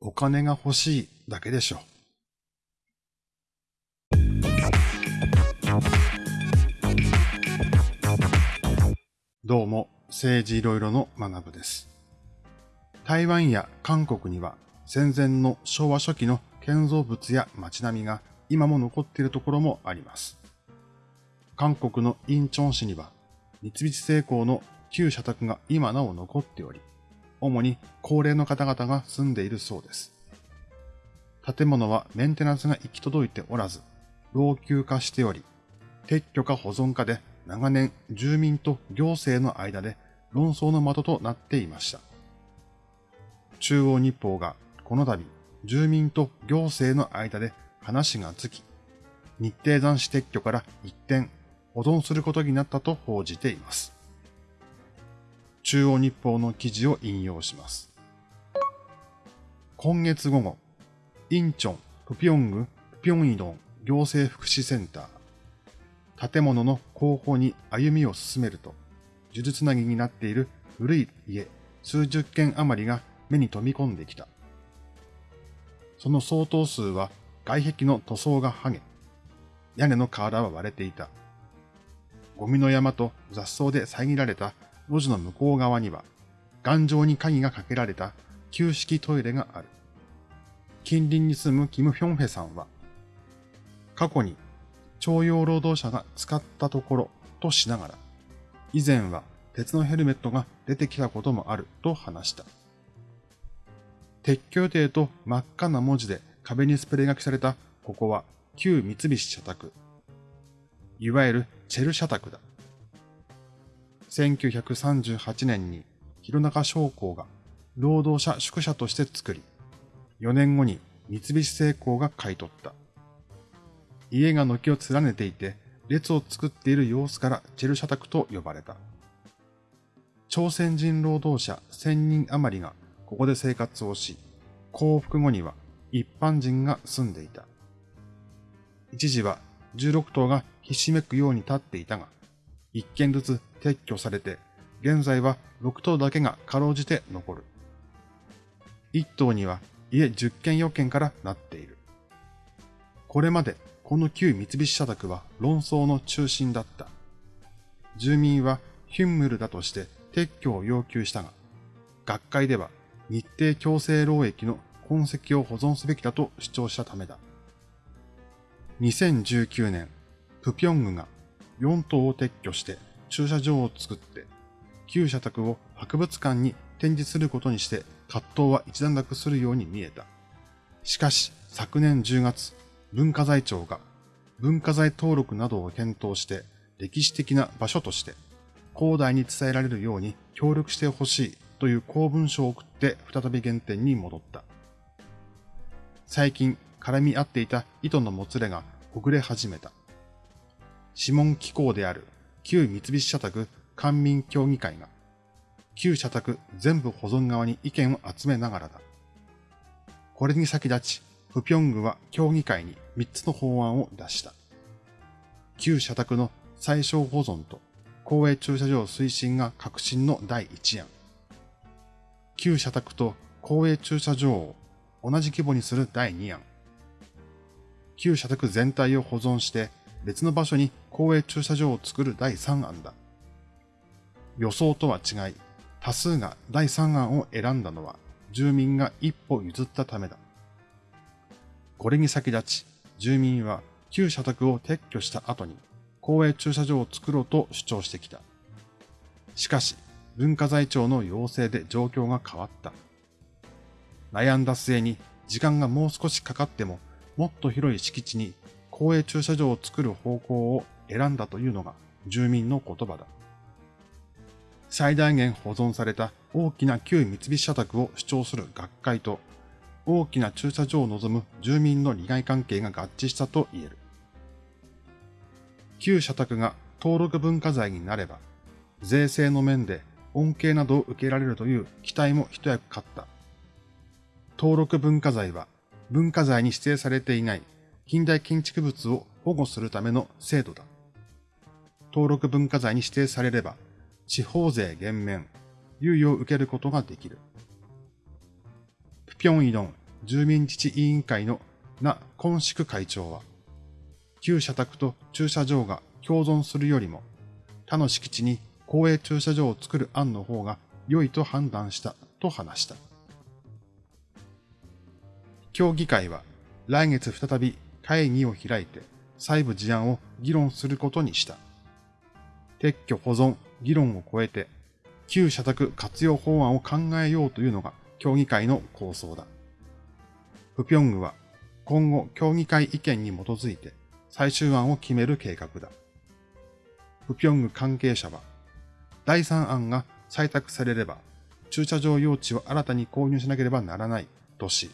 お金が欲しいだけでしょう。どうも、政治いろいろの学部です。台湾や韓国には戦前の昭和初期の建造物や街並みが今も残っているところもあります。韓国のインチョン市には三菱製鋼の旧社宅が今なお残っており、主に高齢の方々が住んでいるそうです。建物はメンテナンスが行き届いておらず、老朽化しており、撤去か保存かで長年住民と行政の間で論争の的となっていました。中央日報がこの度住民と行政の間で話がつき、日程残死撤去から一転保存することになったと報じています。中央日報の記事を引用します。今月午後、インチョン、プピョング、プピョンイドン行政福祉センター。建物の後方に歩みを進めると、呪術なぎになっている古い家数十軒余りが目に飛び込んできた。その相当数は外壁の塗装が剥げ、屋根の瓦は割れていた。ゴミの山と雑草で遮られた路地の向こう側には、頑丈に鍵がかけられた旧式トイレがある。近隣に住むキム・ヒョンヘさんは、過去に徴用労働者が使ったところとしながら、以前は鉄のヘルメットが出てきたこともあると話した。鉄橋亭と真っ赤な文字で壁にスプレー書きされたここは旧三菱社宅。いわゆるチェル社宅だ。1938年に弘中商工が労働者宿舎として作り、4年後に三菱製鋼が買い取った。家が軒を連ねていて、列を作っている様子からチェル社宅と呼ばれた。朝鮮人労働者1000人余りがここで生活をし、降伏後には一般人が住んでいた。一時は16棟がひしめくように立っていたが、一軒ずつ撤去されて、現在は6棟だけがかろうじて残る。一棟には家10軒4軒からなっている。これまでこの旧三菱社宅は論争の中心だった。住民はヒュンムルだとして撤去を要求したが、学会では日程強制労役の痕跡を保存すべきだと主張したためだ。2019年、プピョングが4棟を撤去して駐車場を作って、旧社宅を博物館に展示することにして葛藤は一段落するように見えた。しかし、昨年10月、文化財庁が文化財登録などを検討して歴史的な場所として広大に伝えられるように協力してほしいという公文書を送って再び原点に戻った。最近絡み合っていた糸のもつれがほぐれ始めた。諮問機構である旧三菱社宅官民協議会が旧社宅全部保存側に意見を集めながらだ。これに先立ち、プピョングは協議会に3つの法案を出した。旧社宅の最小保存と公営駐車場推進が革新の第1案。旧社宅と公営駐車場を同じ規模にする第2案。旧社宅全体を保存して別の場所に公営駐車場を作る第3案だ。予想とは違い、多数が第3案を選んだのは住民が一歩譲ったためだ。これに先立ち、住民は旧社宅を撤去した後に公営駐車場を作ろうと主張してきた。しかし、文化財庁の要請で状況が変わった。悩んだ末に時間がもう少しかかってももっと広い敷地に公営駐車場を作る方向を選んだというのが住民の言葉だ。最大限保存された大きな旧三菱社宅を主張する学会と大きな駐車場を望む住民の利害関係が合致したと言える。旧社宅が登録文化財になれば、税制の面で恩恵などを受けられるという期待も一役買った。登録文化財は文化財に指定されていない近代建築物を保護するための制度だ。登録文化財に指定されれば、地方税減免、猶予を受けることができる。プピョンイドン住民自治委員会のな根宿会長は、旧社宅と駐車場が共存するよりも、他の敷地に公営駐車場を作る案の方が良いと判断したと話した。協議会は来月再び会議を開いて細部事案を議論することにした。撤去保存、議論を超えて旧社宅活用法案を考えようというのが協議会の構想だ。プピョングは今後協議会意見に基づいて最終案を決める計画だ。プピョング関係者は、第三案が採択されれば、駐車場用地を新たに購入しなければならないとし、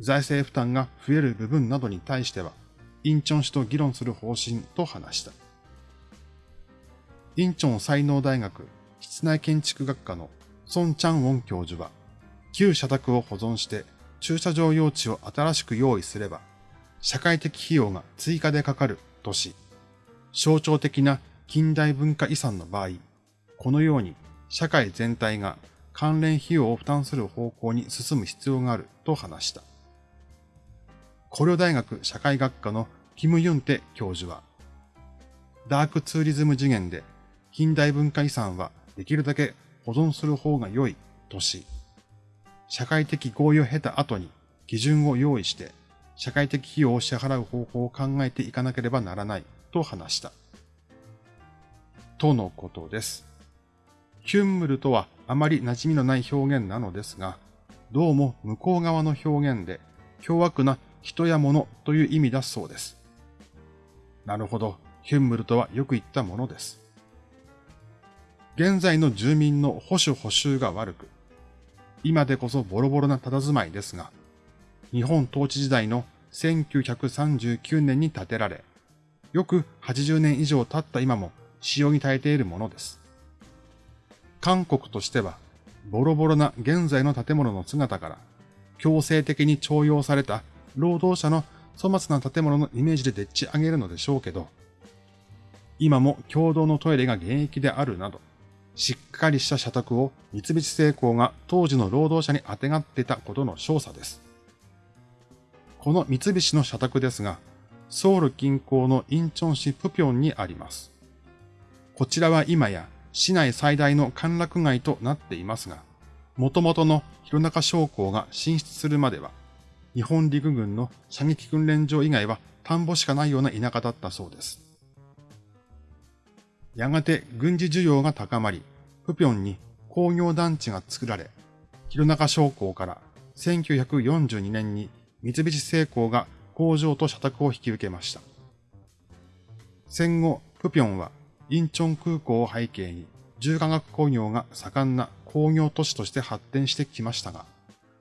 財政負担が増える部分などに対しては、インチョン市と議論する方針と話した。インチョン才能大学室内建築学科のソン・チャンウォン教授は、旧社宅を保存して駐車場用地を新しく用意すれば、社会的費用が追加でかかるとし、象徴的な近代文化遺産の場合、このように社会全体が関連費用を負担する方向に進む必要があると話した。古領大学社会学科のキム・ユンテ教授は、ダークツーリズム次元で近代文化遺産はできるだけ保存する方が良いとし、社会的合意を経た後に基準を用意して社会的費用を支払う方法を考えていかなければならないと話した。とのことです。ヒュンムルとはあまり馴染みのない表現なのですが、どうも向こう側の表現で、凶悪な人や物という意味だそうです。なるほど、ヒュンムルとはよく言ったものです。現在の住民の保守補修が悪く、今でこそボロボロな佇まいですが、日本統治時代の1939年に建てられ、よく80年以上経った今も使用に耐えているものです。韓国としては、ボロボロな現在の建物の姿から、強制的に徴用された労働者の粗末な建物のイメージででっち上げるのでしょうけど、今も共同のトイレが現役であるなど、しっかりした社宅を三菱製鋼が当時の労働者にあてがってたことの証左です。この三菱の社宅ですが、ソウル近郊のインチョン市プピョンにあります。こちらは今や市内最大の歓楽街となっていますが、元々の弘中商工が進出するまでは、日本陸軍の射撃訓練場以外は田んぼしかないような田舎だったそうです。やがて軍事需要が高まり、プピョンに工業団地が作られ、弘中商工から1942年に三菱製鋼が工場と社宅を引き受けました。戦後、プピョンはインチョン空港を背景に重化学工業が盛んな工業都市として発展してきましたが、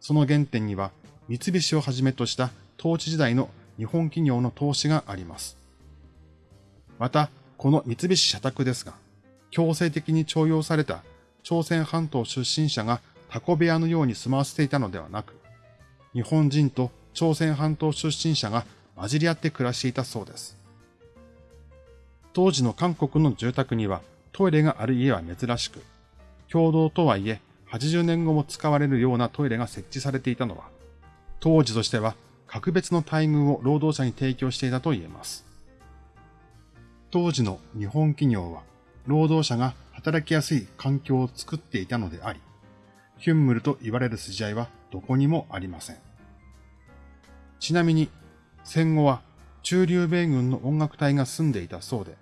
その原点には三菱をはじめとした統治時代の日本企業の投資があります。また、この三菱社宅ですが、強制的に徴用された朝鮮半島出身者がタコ部屋のように住まわせていたのではなく、日本人と朝鮮半島出身者が混じり合って暮らしていたそうです。当時の韓国の住宅にはトイレがある家は珍しく、共同とはいえ80年後も使われるようなトイレが設置されていたのは、当時としては格別の待遇を労働者に提供していたと言えます。当時の日本企業は、労働者が働きやすい環境を作っていたのであり、ヒュンムルと言われる筋合いはどこにもありません。ちなみに、戦後は中流米軍の音楽隊が住んでいたそうで、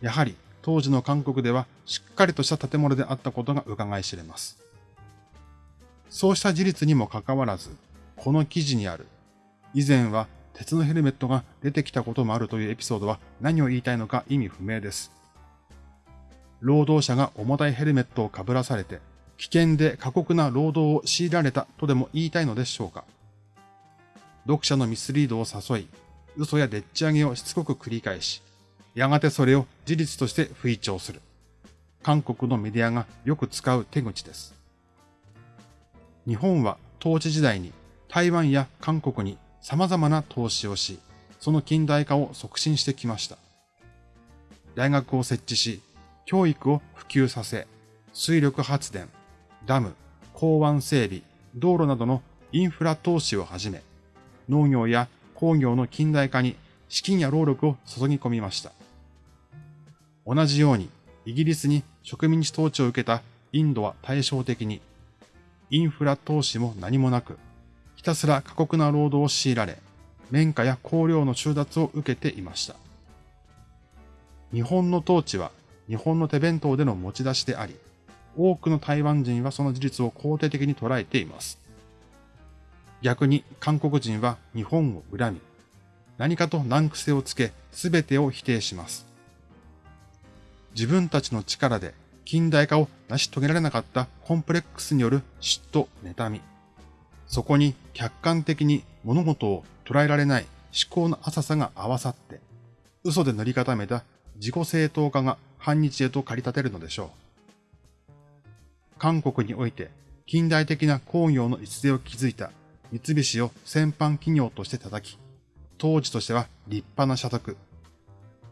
やはり当時の韓国ではしっかりとした建物であったことが伺い知れます。そうした事実にもかかわらず、この記事にある、以前は鉄のヘルメットが出てきたこともあるというエピソードは何を言いたいのか意味不明です。労働者が重たいヘルメットをかぶらされて、危険で過酷な労働を強いられたとでも言いたいのでしょうか。読者のミスリードを誘い、嘘やでっち上げをしつこく繰り返し、やがてそれを事実として吹聴する。韓国のメディアがよく使う手口です。日本は統治時代に台湾や韓国に様々な投資をし、その近代化を促進してきました。大学を設置し、教育を普及させ、水力発電、ダム、港湾整備、道路などのインフラ投資をはじめ、農業や工業の近代化に資金や労力を注ぎ込みました。同じように、イギリスに植民地統治を受けたインドは対照的に、インフラ投資も何もなく、ひたすら過酷な労働を強いられ、綿花や香料の収奪を受けていました。日本の統治は日本の手弁当での持ち出しであり、多くの台湾人はその事実を肯定的に捉えています。逆に韓国人は日本を恨み、何かと難癖をつけ、すべてを否定します。自分たちの力で近代化を成し遂げられなかったコンプレックスによる嫉妬、妬み。そこに客観的に物事を捉えられない思考の浅さが合わさって、嘘で塗り固めた自己正当化が反日へと駆り立てるのでしょう。韓国において近代的な工業の礎を築いた三菱を先般企業として叩き、当時としては立派な社宅。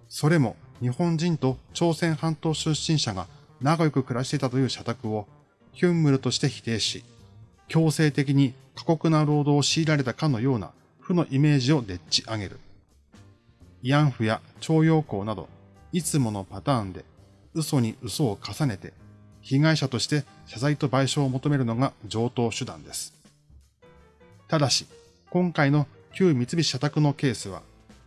それも日本人と朝鮮半島出身者が仲良く暮らしていたという社宅をヒュンムルとして否定し、強制的に過酷な労働を強いられたかのような負のイメージをでっち上げる。慰安婦や徴用工など、いつものパターンで嘘に嘘を重ねて、被害者として謝罪と賠償を求めるのが上等手段です。ただし、今回の旧三菱社宅のケースは、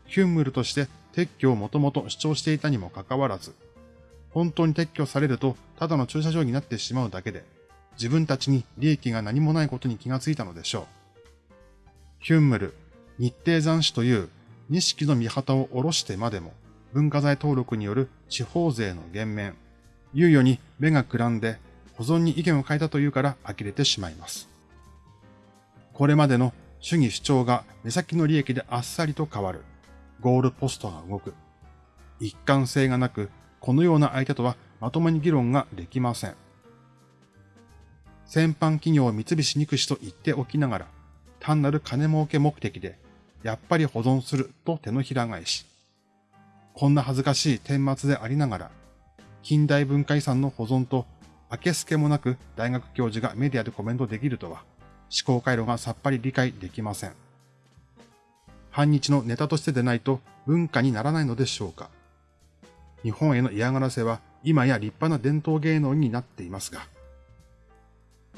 ヒュンムルとして撤去をもともと主張していたにもかかわらず、本当に撤去されるとただの駐車場になってしまうだけで、自分たちに利益が何もないことに気がついたのでしょう。ヒュンムル、日程残死という錦の見旗を下ろしてまでも、文化財登録による地方税の減免、猶予に目がくらんで保存に意見を変えたというから呆れてしまいます。これまでの主義主張が目先の利益であっさりと変わる。ゴールポストが動く。一貫性がなく、このような相手とはまともに議論ができません。先般企業を三菱肉士と言っておきながら、単なる金儲け目的で、やっぱり保存すると手のひら返し。こんな恥ずかしい顛末でありながら、近代文化遺産の保存と、明けすけもなく大学教授がメディアでコメントできるとは、思考回路がさっぱり理解できません。反日のネタとしてでないと文化にならないのでしょうか。日本への嫌がらせは今や立派な伝統芸能になっていますが、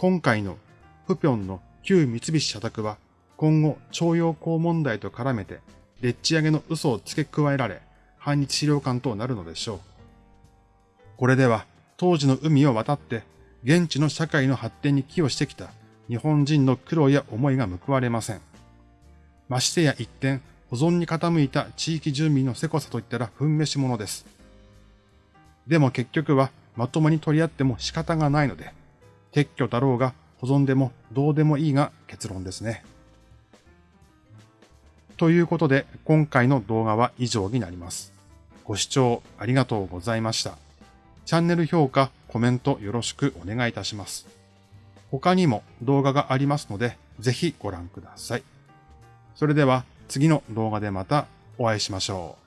今回のプピョンの旧三菱社宅は今後徴用工問題と絡めてでっち上げの嘘を付け加えられ反日資料館となるのでしょう。これでは当時の海を渡って現地の社会の発展に寄与してきた日本人の苦労や思いが報われません。ましてや一点、保存に傾いた地域住民のせこさといったら踏ん飯者です。でも結局はまともに取り合っても仕方がないので、撤去だろうが保存でもどうでもいいが結論ですね。ということで今回の動画は以上になります。ご視聴ありがとうございました。チャンネル評価、コメントよろしくお願いいたします。他にも動画がありますので、ぜひご覧ください。それでは次の動画でまたお会いしましょう。